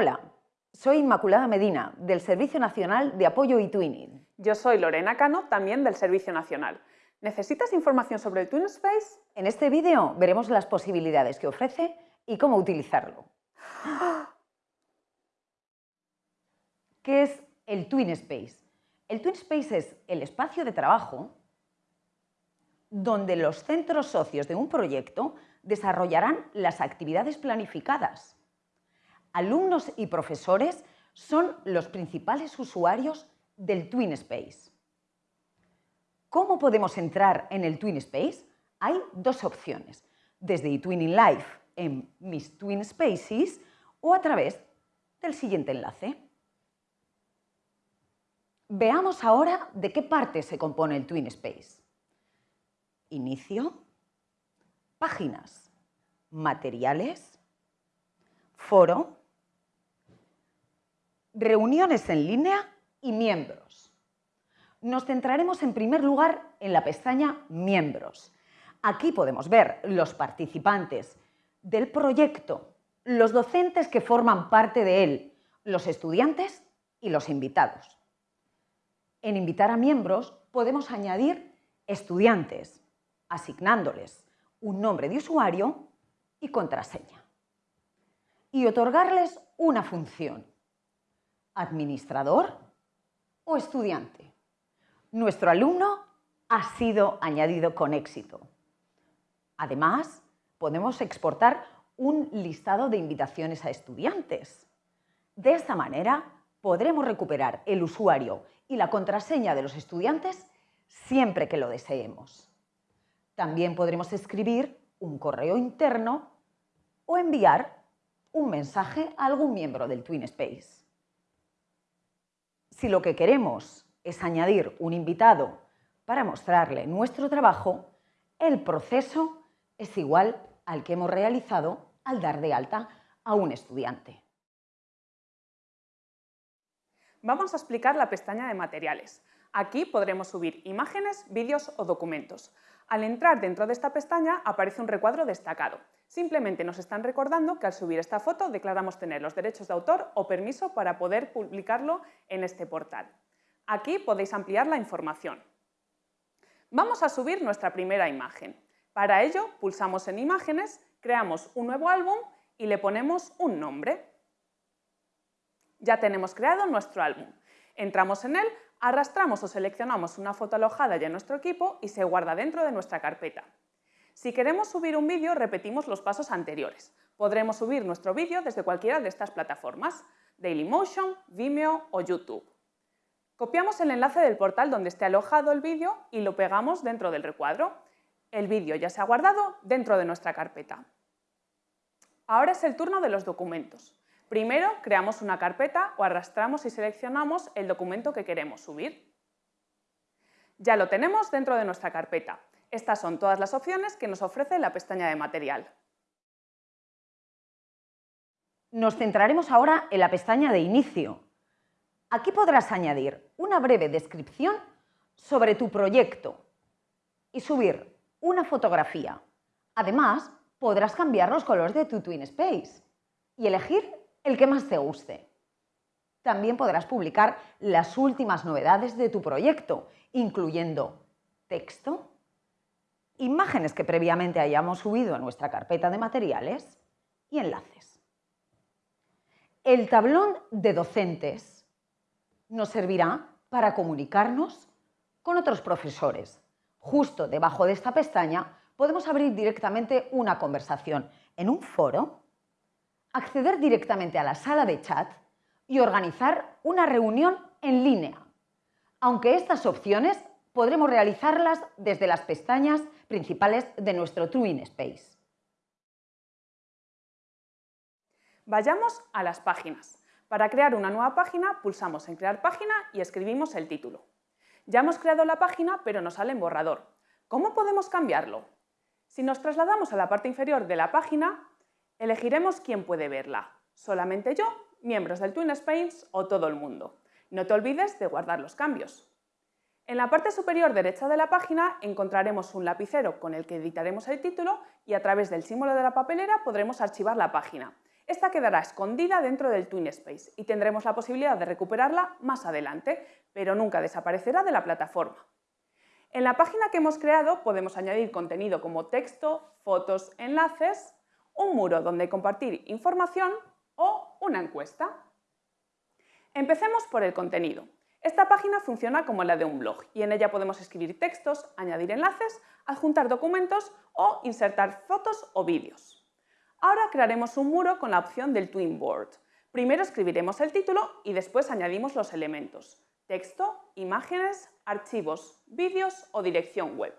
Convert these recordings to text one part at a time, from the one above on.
Hola, soy Inmaculada Medina, del Servicio Nacional de Apoyo y Twinning. Yo soy Lorena Cano, también del Servicio Nacional. ¿Necesitas información sobre el TwinSpace? En este vídeo veremos las posibilidades que ofrece y cómo utilizarlo. ¿Qué es el TwinSpace? El TwinSpace es el espacio de trabajo donde los centros socios de un proyecto desarrollarán las actividades planificadas. Alumnos y profesores son los principales usuarios del TwinSpace. ¿Cómo podemos entrar en el TwinSpace? Hay dos opciones, desde eTwinning Live en Mis Twin Spaces o a través del siguiente enlace. Veamos ahora de qué parte se compone el TwinSpace. Inicio, páginas, materiales, foro, reuniones en línea y miembros. Nos centraremos en primer lugar en la pestaña Miembros. Aquí podemos ver los participantes del proyecto, los docentes que forman parte de él, los estudiantes y los invitados. En invitar a miembros podemos añadir estudiantes, asignándoles un nombre de usuario y contraseña. Y otorgarles una función, administrador o estudiante. Nuestro alumno ha sido añadido con éxito. Además, podemos exportar un listado de invitaciones a estudiantes. De esta manera, podremos recuperar el usuario y la contraseña de los estudiantes siempre que lo deseemos. También podremos escribir un correo interno o enviar un mensaje a algún miembro del TwinSpace. Si lo que queremos es añadir un invitado para mostrarle nuestro trabajo, el proceso es igual al que hemos realizado al dar de alta a un estudiante. Vamos a explicar la pestaña de materiales. Aquí podremos subir imágenes, vídeos o documentos. Al entrar dentro de esta pestaña aparece un recuadro destacado. Simplemente nos están recordando que al subir esta foto declaramos tener los derechos de autor o permiso para poder publicarlo en este portal. Aquí podéis ampliar la información. Vamos a subir nuestra primera imagen. Para ello, pulsamos en Imágenes, creamos un nuevo álbum y le ponemos un nombre. Ya tenemos creado nuestro álbum. Entramos en él, arrastramos o seleccionamos una foto alojada ya en nuestro equipo y se guarda dentro de nuestra carpeta. Si queremos subir un vídeo, repetimos los pasos anteriores. Podremos subir nuestro vídeo desde cualquiera de estas plataformas, Dailymotion, Vimeo o YouTube. Copiamos el enlace del portal donde esté alojado el vídeo y lo pegamos dentro del recuadro. El vídeo ya se ha guardado dentro de nuestra carpeta. Ahora es el turno de los documentos. Primero creamos una carpeta o arrastramos y seleccionamos el documento que queremos subir. Ya lo tenemos dentro de nuestra carpeta. Estas son todas las opciones que nos ofrece la pestaña de material. Nos centraremos ahora en la pestaña de inicio. Aquí podrás añadir una breve descripción sobre tu proyecto y subir una fotografía. Además, podrás cambiar los colores de tu TwinSpace y elegir el que más te guste. También podrás publicar las últimas novedades de tu proyecto, incluyendo texto, imágenes que previamente hayamos subido a nuestra carpeta de materiales y enlaces. El tablón de docentes nos servirá para comunicarnos con otros profesores Justo debajo de esta pestaña podemos abrir directamente una conversación en un foro, acceder directamente a la sala de chat y organizar una reunión en línea. Aunque estas opciones podremos realizarlas desde las pestañas principales de nuestro Space. Vayamos a las páginas. Para crear una nueva página, pulsamos en Crear página y escribimos el título. Ya hemos creado la página, pero nos sale en borrador. ¿Cómo podemos cambiarlo? Si nos trasladamos a la parte inferior de la página, elegiremos quién puede verla. Solamente yo, miembros del TwinSpace o todo el mundo. No te olvides de guardar los cambios. En la parte superior derecha de la página encontraremos un lapicero con el que editaremos el título y a través del símbolo de la papelera podremos archivar la página. esta quedará escondida dentro del TwinSpace y tendremos la posibilidad de recuperarla más adelante, pero nunca desaparecerá de la plataforma. En la página que hemos creado podemos añadir contenido como texto, fotos, enlaces, un muro donde compartir información o una encuesta. Empecemos por el contenido. Esta página funciona como la de un blog y en ella podemos escribir textos, añadir enlaces, adjuntar documentos o insertar fotos o vídeos. Ahora crearemos un muro con la opción del Twin Board. Primero escribiremos el título y después añadimos los elementos, texto, imágenes, archivos, vídeos o dirección web.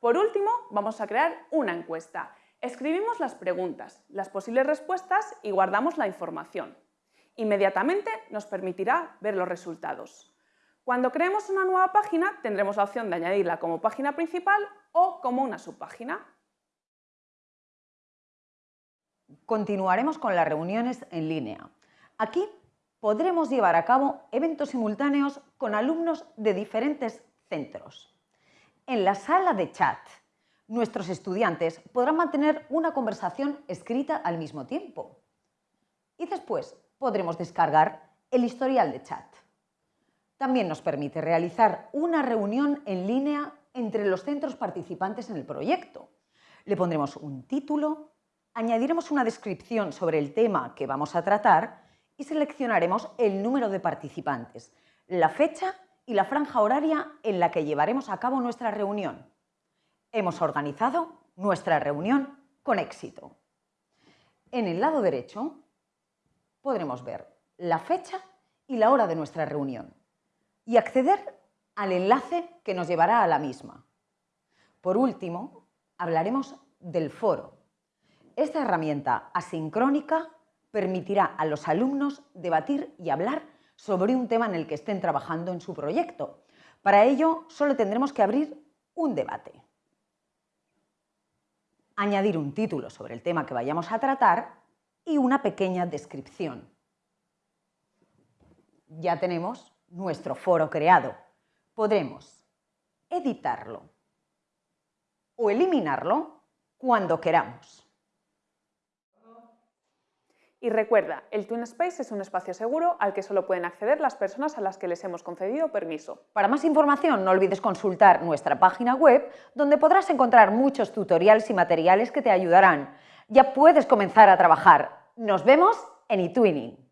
Por último, vamos a crear una encuesta. Escribimos las preguntas, las posibles respuestas y guardamos la información. Inmediatamente nos permitirá ver los resultados. Cuando creemos una nueva página tendremos la opción de añadirla como página principal o como una subpágina. Continuaremos con las reuniones en línea. Aquí podremos llevar a cabo eventos simultáneos con alumnos de diferentes centros. En la sala de chat, nuestros estudiantes podrán mantener una conversación escrita al mismo tiempo. Y después podremos descargar el historial de chat. También nos permite realizar una reunión en línea entre los centros participantes en el proyecto. Le pondremos un título, añadiremos una descripción sobre el tema que vamos a tratar y seleccionaremos el número de participantes, la fecha y la franja horaria en la que llevaremos a cabo nuestra reunión. Hemos organizado nuestra reunión con éxito. En el lado derecho podremos ver la fecha y la hora de nuestra reunión y acceder al enlace que nos llevará a la misma. Por último, hablaremos del foro. Esta herramienta asincrónica permitirá a los alumnos debatir y hablar sobre un tema en el que estén trabajando en su proyecto. Para ello, solo tendremos que abrir un debate. Añadir un título sobre el tema que vayamos a tratar y una pequeña descripción. Ya tenemos nuestro foro creado. Podremos editarlo o eliminarlo cuando queramos. Y recuerda, el TwinSpace es un espacio seguro al que solo pueden acceder las personas a las que les hemos concedido permiso. Para más información no olvides consultar nuestra página web donde podrás encontrar muchos tutoriales y materiales que te ayudarán. Ya puedes comenzar a trabajar. Nos vemos en eTwinning.